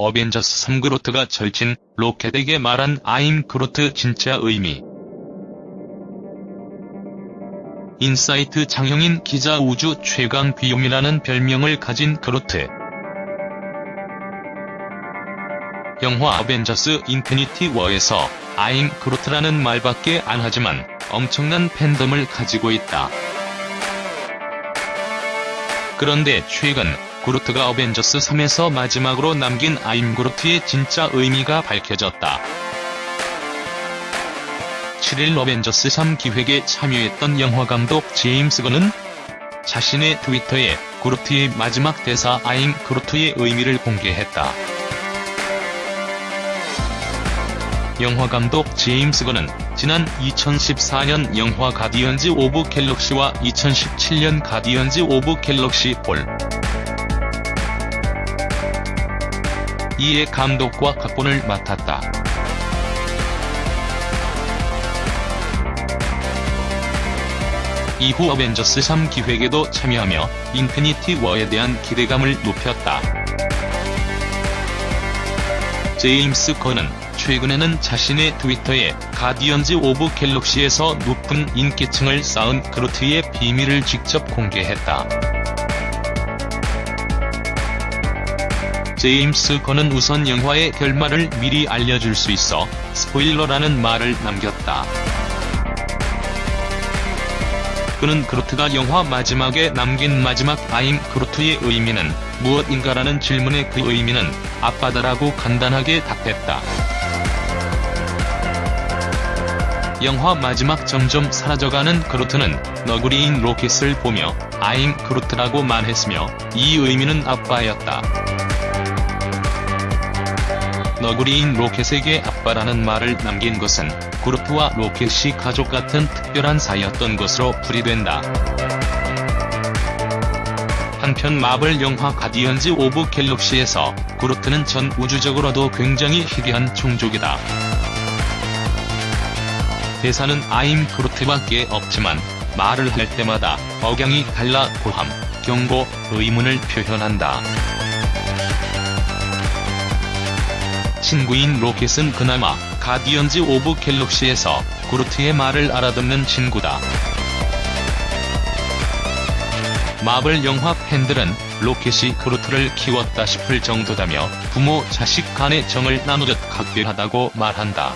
어벤져스 3 그루트가 절친 로켓에게 말한 I'm Groot 진짜 의미. 인사이트 장영인 기자 우주 최강 귀요미라는 별명을 가진 그루트. 영화 어벤져스 인피니티 워에서 I'm Groot라는 말밖에 안 하지만 엄청난 팬덤을 가지고 있다. 그런데 최근 그루트가 어벤져스 3에서 마지막으로 남긴 I'm Groot의 진짜 의미가 밝혀졌다. 7일 어벤져스 3 기획에 참여했던 영화감독 제임스 건은 자신의 트위터에 그루트의 마지막 대사 I'm Groot의 의미를 공개했다. 영화감독 제임스 건은 지난 2014년 영화 가디언즈 오브 갤럭시와 2017년 가디언즈 오브 갤럭시 Vol. 2의 감독과 각본을 맡았다. 이후 어벤져스 3 기획에도 참여하며 인피니티 워에 대한 기대감을 높였다. 제임스 건은 최근에는 자신의 트위터에 가디언즈 오브 갤럭시에서 높은 인기층을 쌓은 그루트의 비밀을 직접 공개했다. 제임스 건은 우선 영화의 결말을 미리 알려줄 수 있어 스포일러라는 말을 남겼다. 그는 그루트가 영화 마지막에 남긴 마지막 아임 그루트의 의미는 무엇인가라는 질문에 그 의미는 아빠다라고 간단하게 답했다. 영화 마지막 점점 사라져가는 그루트는 너구리인 로켓을 보며 I'm Groot라고 말했으며 이 의미는 아빠였다. 너구리인 로켓에게 아빠라는 말을 남긴 것은 그루트와 로켓이 가족 같은 특별한 사이였던 것으로 풀이된다. 한편 마블 영화 가디언즈 오브 갤럭시에서 그루트는 전 우주적으로도 굉장히 희귀한 종족이다. 대사는 I'm Groot밖에 없지만 말을 할 때마다 억양이 달라 고함, 경고, 의문을 표현한다. 친구인 로켓은 그나마 가디언즈 오브 갤럭시에서 그루트의 말을 알아듣는 친구다. 마블 영화 팬들은 로켓이 그루트를 키웠다 싶을 정도다며 부모 자식 간의 정을 나누듯 각별하다고 말한다.